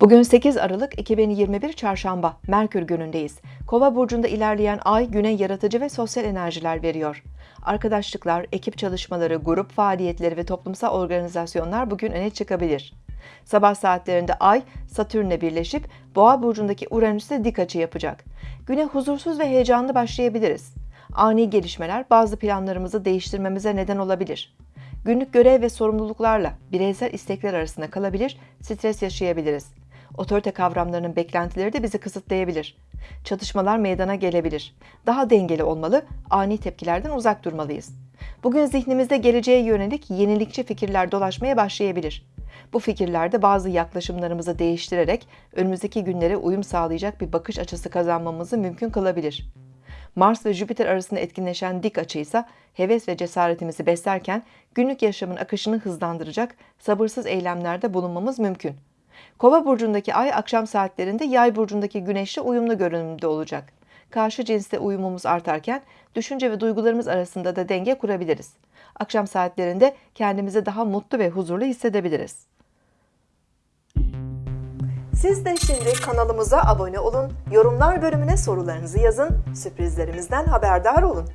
Bugün 8 Aralık 2021 Çarşamba, Merkür günündeyiz. Kova burcunda ilerleyen ay güne yaratıcı ve sosyal enerjiler veriyor. Arkadaşlıklar, ekip çalışmaları, grup faaliyetleri ve toplumsal organizasyonlar bugün öne çıkabilir. Sabah saatlerinde ay Satürn'le birleşip Boğa burcundaki Uranüs'e dik açı yapacak. Güne huzursuz ve heyecanlı başlayabiliriz. Ani gelişmeler bazı planlarımızı değiştirmemize neden olabilir. Günlük görev ve sorumluluklarla bireysel istekler arasında kalabilir, stres yaşayabiliriz. Otorite kavramlarının beklentileri de bizi kısıtlayabilir. Çatışmalar meydana gelebilir. Daha dengeli olmalı, ani tepkilerden uzak durmalıyız. Bugün zihnimizde geleceğe yönelik yenilikçi fikirler dolaşmaya başlayabilir. Bu fikirlerde bazı yaklaşımlarımızı değiştirerek önümüzdeki günlere uyum sağlayacak bir bakış açısı kazanmamızı mümkün kılabilir. Mars ve Jüpiter arasında etkinleşen dik açı ise heves ve cesaretimizi beslerken günlük yaşamın akışını hızlandıracak sabırsız eylemlerde bulunmamız mümkün. Kova burcundaki ay akşam saatlerinde yay burcundaki güneşle uyumlu görünümde olacak. Karşı cinsle uyumumuz artarken düşünce ve duygularımız arasında da denge kurabiliriz. Akşam saatlerinde kendimizi daha mutlu ve huzurlu hissedebiliriz. Siz de şimdi kanalımıza abone olun, yorumlar bölümüne sorularınızı yazın, sürprizlerimizden haberdar olun.